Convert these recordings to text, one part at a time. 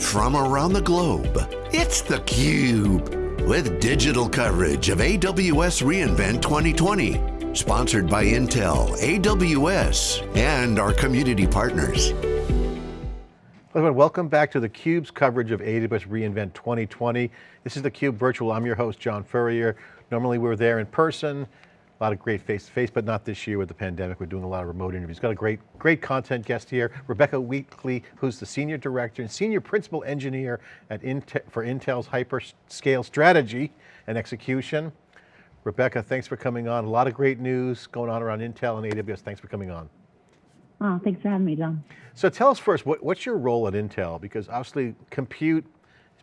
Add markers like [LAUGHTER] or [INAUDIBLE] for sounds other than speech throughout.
from around the globe. It's theCUBE, with digital coverage of AWS reInvent 2020. Sponsored by Intel, AWS, and our community partners. Hello, welcome back to theCUBE's coverage of AWS reInvent 2020. This is theCUBE Virtual, I'm your host, John Furrier. Normally we're there in person, a lot of great face-to-face, -face, but not this year with the pandemic. We're doing a lot of remote interviews. Got a great, great content guest here, Rebecca Weekly, who's the Senior Director and Senior Principal Engineer at Intel, for Intel's Hyperscale Strategy and Execution. Rebecca, thanks for coming on. A lot of great news going on around Intel and AWS. Thanks for coming on. Oh, thanks for having me, John. So tell us first, what, what's your role at Intel? Because obviously compute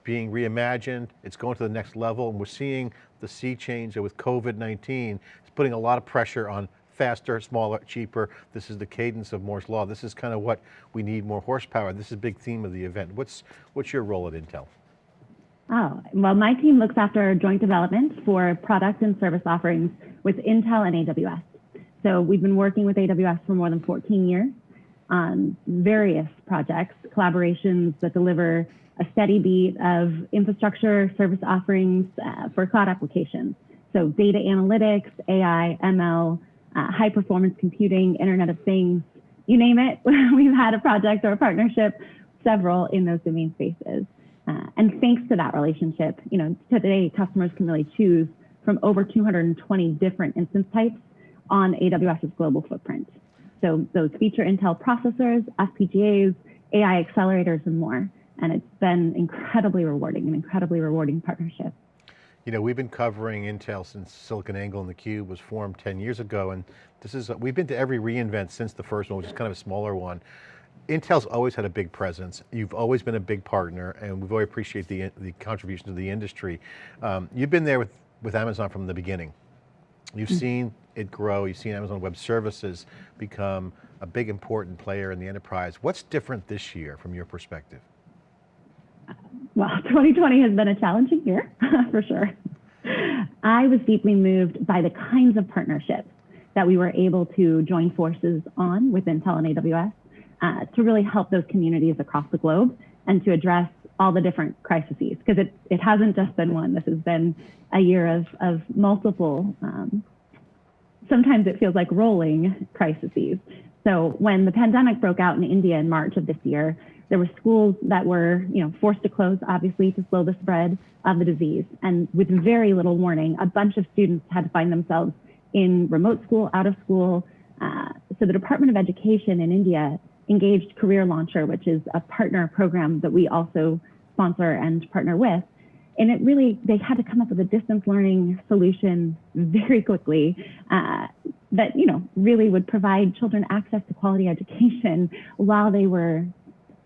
being reimagined, it's going to the next level, and we're seeing the sea change with COVID-19 it's putting a lot of pressure on faster, smaller, cheaper. This is the cadence of Moore's Law. This is kind of what we need more horsepower. This is a big theme of the event. What's, what's your role at Intel? Oh, well, my team looks after joint development for product and service offerings with Intel and AWS. So we've been working with AWS for more than 14 years on various projects, collaborations that deliver a steady beat of infrastructure service offerings uh, for cloud applications. So data analytics, AI, ML, uh, high performance computing, Internet of Things, you name it. [LAUGHS] We've had a project or a partnership, several in those domain spaces. Uh, and thanks to that relationship, you know, today customers can really choose from over 220 different instance types on AWS's global footprint. So those feature Intel processors, FPGAs, AI accelerators, and more. And it's been incredibly rewarding, an incredibly rewarding partnership. You know, we've been covering Intel since SiliconANGLE and theCUBE was formed 10 years ago, and this is, we've been to every reInvent since the first one, which is kind of a smaller one. Intel's always had a big presence. You've always been a big partner, and we really appreciate the, the contribution to the industry. Um, you've been there with, with Amazon from the beginning. You've mm -hmm. seen it grow, you've seen Amazon Web Services become a big important player in the enterprise. What's different this year from your perspective? well, [LAUGHS] 2020 has been a challenging year [LAUGHS] for sure. I was deeply moved by the kinds of partnerships that we were able to join forces on with Intel and AWS uh, to really help those communities across the globe and to address all the different crises because it, it hasn't just been one. This has been a year of, of multiple, um, sometimes it feels like rolling crises. So when the pandemic broke out in India in March of this year, there were schools that were, you know, forced to close, obviously, to slow the spread of the disease. And with very little warning, a bunch of students had to find themselves in remote school, out of school. Uh, so the Department of Education in India engaged Career Launcher, which is a partner program that we also sponsor and partner with. And it really, they had to come up with a distance learning solution very quickly uh, that, you know, really would provide children access to quality education while they were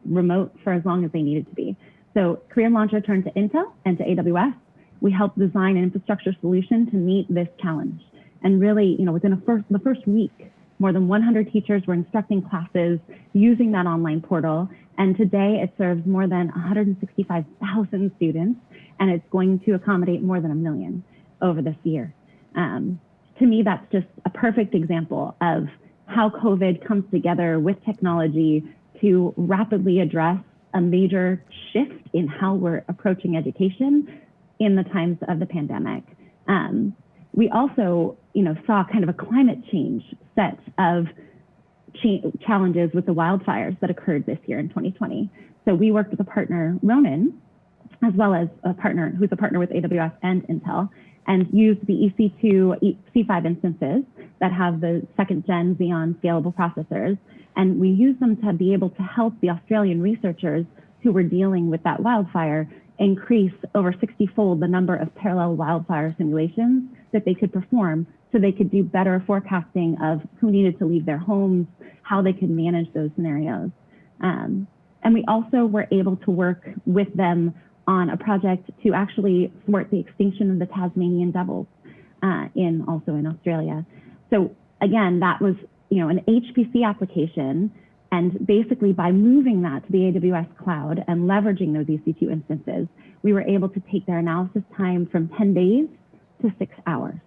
remote for as long as they needed to be. So Career Launcher turned to Intel and to AWS. We helped design an infrastructure solution to meet this challenge. And really, you know, within first, the first week, more than 100 teachers were instructing classes using that online portal. And today it serves more than 165,000 students, and it's going to accommodate more than a million over this year. Um, to me, that's just a perfect example of how COVID comes together with technology to rapidly address a major shift in how we're approaching education in the times of the pandemic. Um, we also, you know, saw kind of a climate change set of cha challenges with the wildfires that occurred this year in 2020. So we worked with a partner, Ronin, as well as a partner who's a partner with AWS and Intel, and used the EC2 C5 instances that have the second gen Xeon scalable processors and we used them to be able to help the Australian researchers who were dealing with that wildfire increase over 60 fold the number of parallel wildfire simulations that they could perform so they could do better forecasting of who needed to leave their homes, how they could manage those scenarios. Um, and we also were able to work with them on a project to actually thwart the extinction of the Tasmanian devils uh, in also in Australia. So again, that was you know, an HPC application. And basically by moving that to the AWS cloud and leveraging those EC2 instances, we were able to take their analysis time from 10 days to six hours.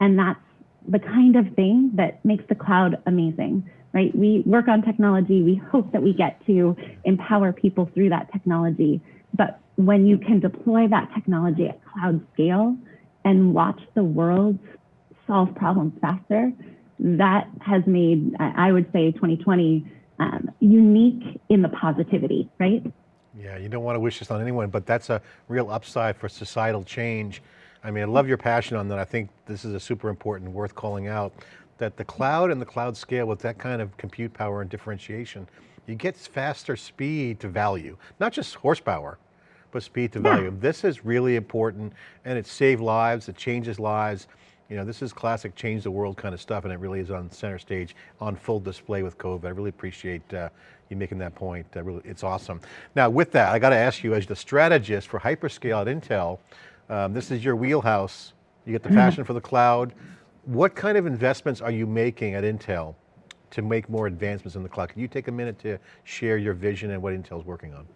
And that's the kind of thing that makes the cloud amazing, right? We work on technology. We hope that we get to empower people through that technology. But when you can deploy that technology at cloud scale and watch the world solve problems faster, that has made, I would say, 2020 um, unique in the positivity, right? Yeah, you don't want to wish this on anyone, but that's a real upside for societal change. I mean, I love your passion on that. I think this is a super important, worth calling out, that the cloud and the cloud scale with that kind of compute power and differentiation, you get faster speed to value, not just horsepower, but speed to value. Yeah. This is really important and it saves lives, it changes lives. You know, this is classic change the world kind of stuff and it really is on center stage on full display with COVID. I really appreciate uh, you making that point. Uh, really, it's awesome. Now with that, I got to ask you as the strategist for hyperscale at Intel, um, this is your wheelhouse. You get the mm-hmm. passion for the cloud. What kind of investments are you making at Intel to make more advancements in the cloud? Can you take a minute to share your vision and what Intel's working on?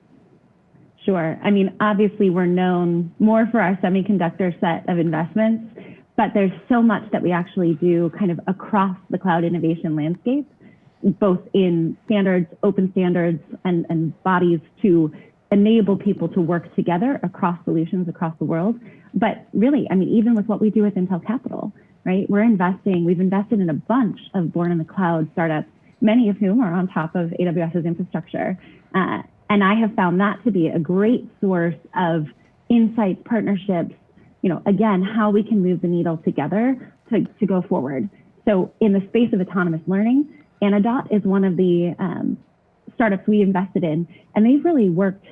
Sure. I mean, obviously we're known more for our semiconductor set of investments, but there's so much that we actually do kind of across the cloud innovation landscape, both in standards, open standards, and, and bodies to enable people to work together across solutions across the world. But really, I mean, even with what we do with Intel Capital, right? We're investing, we've invested in a bunch of born in the cloud startups, many of whom are on top of AWS's infrastructure. Uh, and I have found that to be a great source of insights, partnerships, you know, again, how we can move the needle together to, to go forward. So in the space of autonomous learning, Anodot is one of the um, startups we invested in, and they've really worked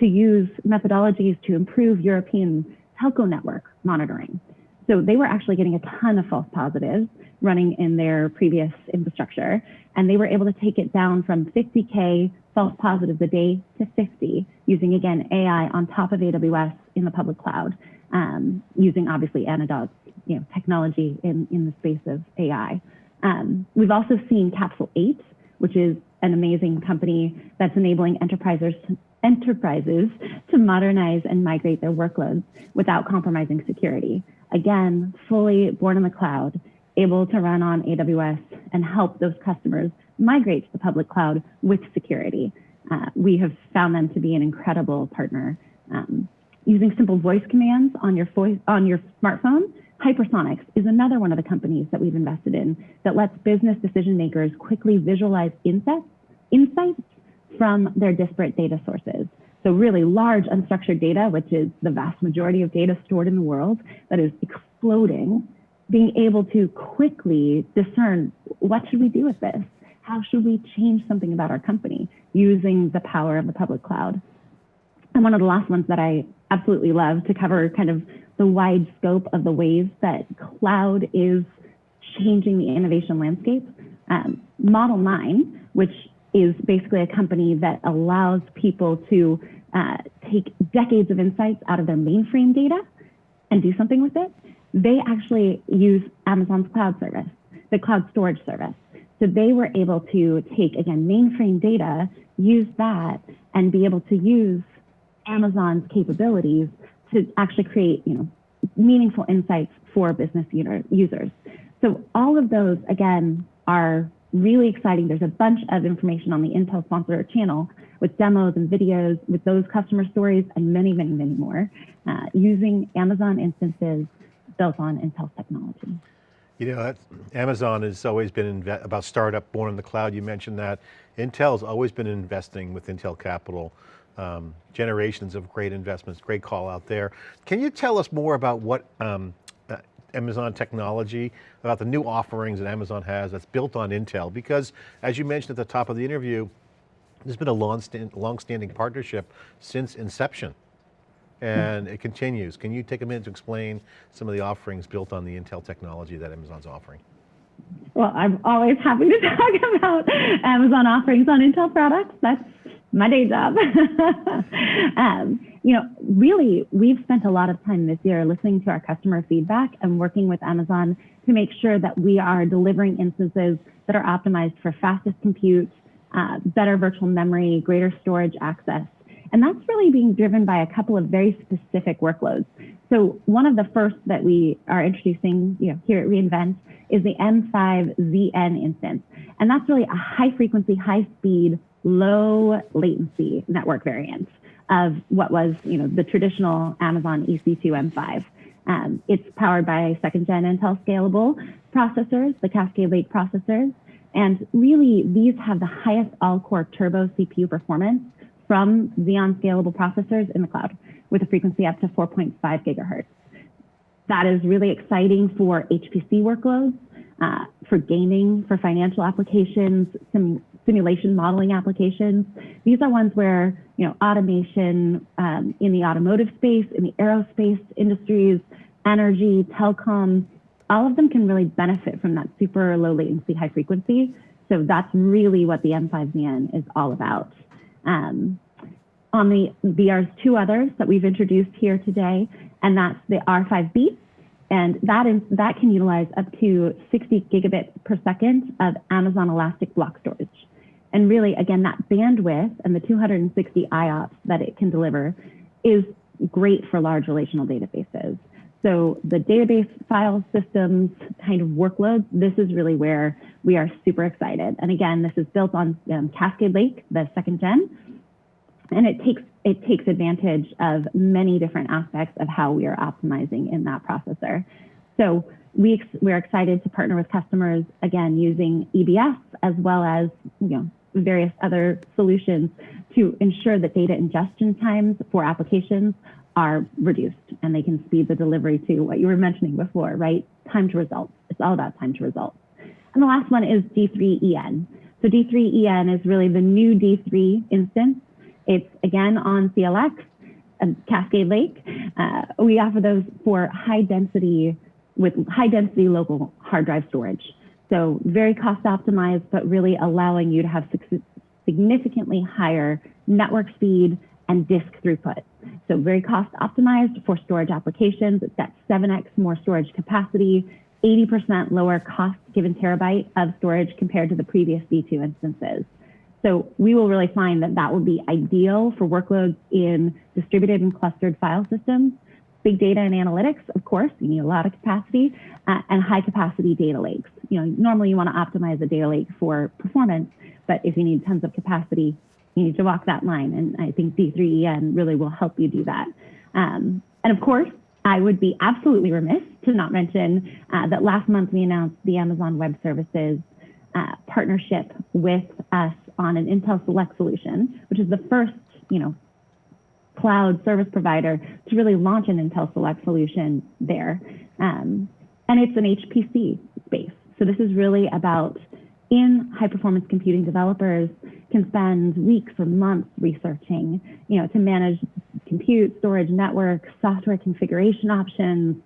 to use methodologies to improve European telco network monitoring. So they were actually getting a ton of false positives running in their previous infrastructure, and they were able to take it down from 50K false positives a day to 50 using, again, AI on top of AWS in the public cloud um, using obviously Anodot's you know, technology in, in the space of AI. Um, we've also seen Capsule8, which is an amazing company that's enabling enterprises enterprises to modernize and migrate their workloads without compromising security. Again, fully born in the cloud, able to run on AWS and help those customers migrate to the public cloud with security. Uh, we have found them to be an incredible partner. Um, using simple voice commands on your on your smartphone. Hypersonix is another one of the companies that we've invested in that lets business decision makers quickly visualize insights, insights from their disparate data sources. So really large unstructured data, which is the vast majority of data stored in the world that is exploding, being able to quickly discern what should we do with this? How should we change something about our company using the power of the public cloud? And one of the last ones that I absolutely love to cover kind of the wide scope of the ways that cloud is changing the innovation landscape. Um, Model9, which is basically a company that allows people to uh, take decades of insights out of their mainframe data and do something with it. They actually use Amazon's cloud service, the cloud storage service. So they were able to take, again, mainframe data, use that, and be able to use Amazon's capabilities to actually create, you know, meaningful insights for business users. So all of those, again, are really exciting. There's a bunch of information on the Intel sponsor channel with demos and videos with those customer stories and many, many, many more uh, using Amazon instances built on Intel technology. You know, Amazon has always been about startup born in the cloud. You mentioned that. Intel's always been investing with Intel Capital um, generations of great investments, great call out there. Can you tell us more about what um, uh, Amazon technology, about the new offerings that Amazon has that's built on Intel? Because as you mentioned at the top of the interview, there's been a long-standing partnership since inception and it continues. Can you take a minute to explain some of the offerings built on the Intel technology that Amazon's offering? Well, I'm always happy to [LAUGHS] talk about Amazon offerings on Intel products. That's my day job. [LAUGHS] um, you know, really, we've spent a lot of time this year listening to our customer feedback and working with Amazon to make sure that we are delivering instances that are optimized for fastest compute, uh, better virtual memory, greater storage access. And that's really being driven by a couple of very specific workloads. So one of the first that we are introducing you know, here at reInvent is the M5ZN instance. And that's really a high frequency, high speed, low latency network variant of what was you know, the traditional Amazon EC2 M5. Um, it's powered by second gen Intel scalable processors, the Cascade Lake processors. And really, these have the highest all core turbo CPU performance from Xeon scalable processors in the cloud with a frequency up to 4.5 gigahertz. That is really exciting for HPC workloads, uh, for gaming, for financial applications, sim simulation modeling applications. These are ones where you know automation um, in the automotive space, in the aerospace industries, energy, telecom, all of them can really benefit from that super low latency, high frequency. So that's really what the M5ZN is all about. Um, on the, there's two others that we've introduced here today, and that's the R5B, and that is that can utilize up to 60 gigabits per second of Amazon Elastic Block Storage. And really, again, that bandwidth and the 260 IOPS that it can deliver is great for large relational databases. So the database file systems kind of workloads, this is really where we are super excited. And again, this is built on um, Cascade Lake, the second gen, and it takes it takes advantage of many different aspects of how we are optimizing in that processor. So we we're excited to partner with customers again using EBS as well as you know various other solutions to ensure that data ingestion times for applications are reduced and they can speed the delivery to what you were mentioning before, right? Time to results. It's all about time to results. And the last one is D3EN. So D3EN is really the new D3 instance it's again on CLX, and Cascade Lake. Uh, we offer those for high density, with high density local hard drive storage. So very cost optimized, but really allowing you to have significantly higher network speed and disk throughput. So very cost optimized for storage applications. It's got 7x more storage capacity, 80% lower cost given terabyte of storage compared to the previous D2 instances. So we will really find that that will be ideal for workloads in distributed and clustered file systems, big data and analytics, of course, you need a lot of capacity, uh, and high capacity data lakes. You know, normally you want to optimize a data lake for performance, but if you need tons of capacity, you need to walk that line. And I think D3EN really will help you do that. Um, and of course, I would be absolutely remiss to not mention uh, that last month we announced the Amazon Web Services uh, partnership with us on an Intel Select solution, which is the first, you know, cloud service provider to really launch an Intel Select solution there. Um, and it's an HPC space. So this is really about in high performance computing developers can spend weeks or months researching, you know, to manage compute, storage, network, software configuration options.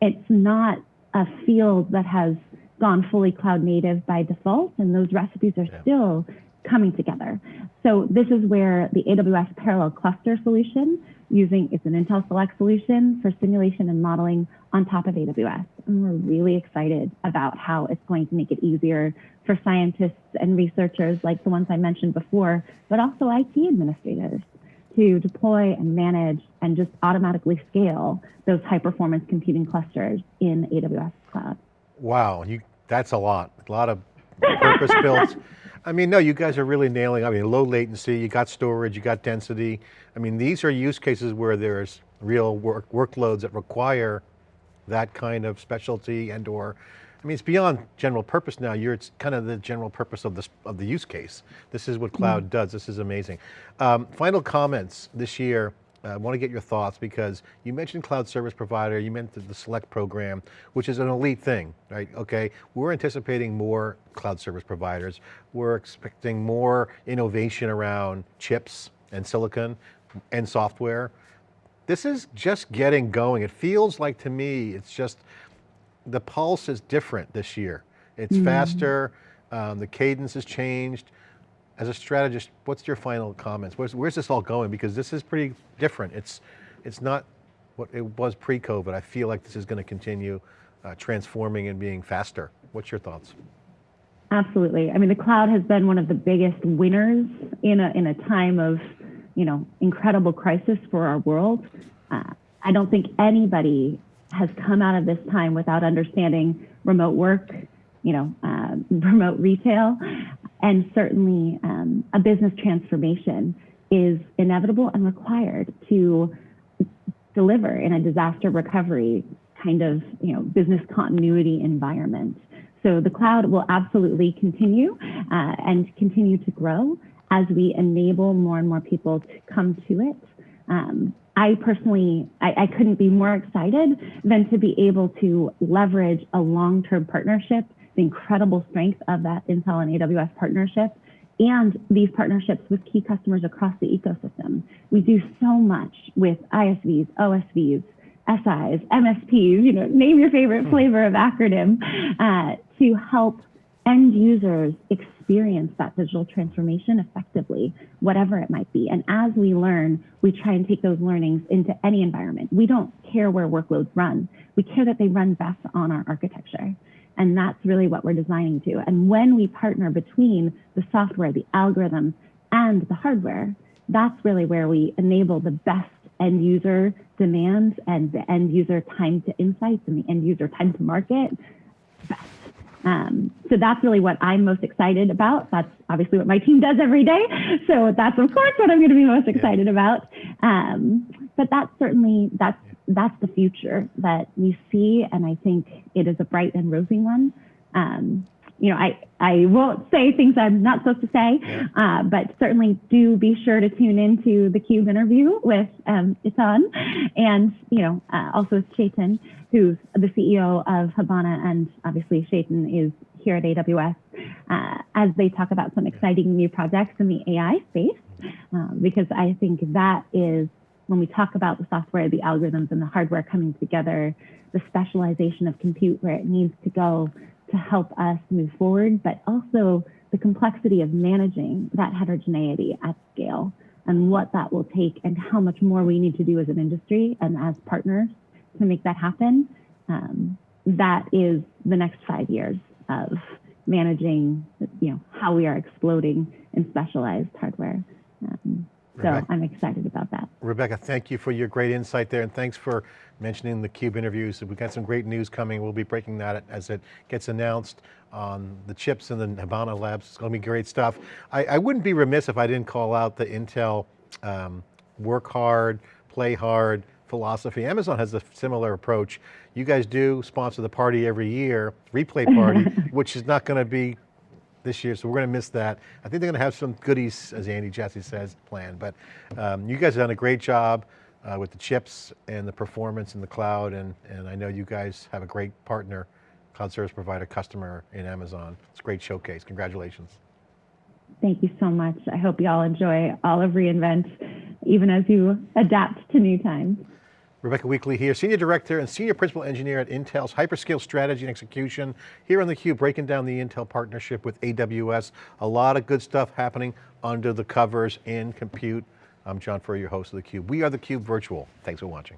It's not a field that has gone fully cloud native by default, and those recipes are yeah. still coming together. So this is where the AWS parallel cluster solution using, it's an Intel Select solution for simulation and modeling on top of AWS. And we're really excited about how it's going to make it easier for scientists and researchers like the ones I mentioned before, but also IT administrators to deploy and manage and just automatically scale those high performance computing clusters in AWS cloud. Wow, you, that's a lot, a lot of purpose built [LAUGHS] I mean, no, you guys are really nailing, I mean, low latency, you got storage, you got density. I mean, these are use cases where there's real work, workloads that require that kind of specialty and or, I mean, it's beyond general purpose now. You're, it's kind of the general purpose of, this, of the use case. This is what cloud mm. does. This is amazing. Um, final comments this year I want to get your thoughts because you mentioned cloud service provider, you mentioned the select program, which is an elite thing, right? Okay, we're anticipating more cloud service providers. We're expecting more innovation around chips and silicon and software. This is just getting going. It feels like to me, it's just, the pulse is different this year. It's mm faster, um, the cadence has changed as a strategist, what's your final comments? Where's, where's, this all going? Because this is pretty different. It's, it's not what it was pre-COVID. I feel like this is going to continue uh, transforming and being faster. What's your thoughts? Absolutely. I mean, the cloud has been one of the biggest winners in a, in a time of, you know, incredible crisis for our world. Uh, I don't think anybody has come out of this time without understanding remote work, you know, uh, [LAUGHS] remote retail, and certainly um, a business transformation is inevitable and required to deliver in a disaster recovery kind of you know business continuity environment. So the cloud will absolutely continue uh, and continue to grow as we enable more and more people to come to it. Um, I personally, I, I, couldn't be more excited than to be able to leverage a long-term partnership, the incredible strength of that Intel and AWS partnership, and these partnerships with key customers across the ecosystem. We do so much with ISVs, OSVs, SIs, MSPs, you know, name your favorite hmm. flavor of acronym, uh, to help end users experience that digital transformation effectively, whatever it might be. And as we learn, we try and take those learnings into any environment. We don't care where workloads run. We care that they run best on our architecture. And that's really what we're designing to. And when we partner between the software, the algorithms, and the hardware, that's really where we enable the best end user demands and the end user time to insights and the end user time to market. Um, so that's really what I'm most excited about. That's obviously what my team does every day. So that's of course what I'm going to be most excited yeah. about. Um, but that's certainly that's that's the future that we see, and I think it is a bright and rosy one. Um, you know, I, I won't say things I'm not supposed to say, yeah. uh, but certainly do be sure to tune into the CUBE interview with um, Eitan and, you know, uh, also with Chetan, who's the CEO of Habana, and obviously Chetan is here at AWS, uh, as they talk about some exciting new projects in the AI space, uh, because I think that is when we talk about the software, the algorithms, and the hardware coming together, the specialization of compute where it needs to go to help us move forward, but also the complexity of managing that heterogeneity at scale and what that will take and how much more we need to do as an industry and as partners to make that happen. Um, that is the next five years of managing, you know, how we are exploding in specialized hardware. Um, so Rebecca, I'm excited about that. Rebecca, thank you for your great insight there and thanks for mentioning the CUBE interviews. We've got some great news coming. We'll be breaking that as it gets announced on the chips and the Habana labs. It's going to be great stuff. I, I wouldn't be remiss if I didn't call out the Intel um, work hard, play hard philosophy. Amazon has a similar approach. You guys do sponsor the party every year, rePlay party, [LAUGHS] which is not going to be this year, so we're going to miss that. I think they're going to have some goodies, as Andy Jassy says, planned, but um, you guys have done a great job uh, with the chips and the performance in the cloud, and, and I know you guys have a great partner, cloud service provider customer in Amazon. It's a great showcase, congratulations. Thank you so much. I hope you all enjoy all of reInvent, even as you adapt to new times. Rebecca Weekly here, Senior Director and Senior Principal Engineer at Intel's Hyperscale Strategy and Execution, here on theCUBE, breaking down the Intel partnership with AWS. A lot of good stuff happening under the covers in compute. I'm John Furrier, your host of theCUBE. We are theCUBE Virtual. Thanks for watching.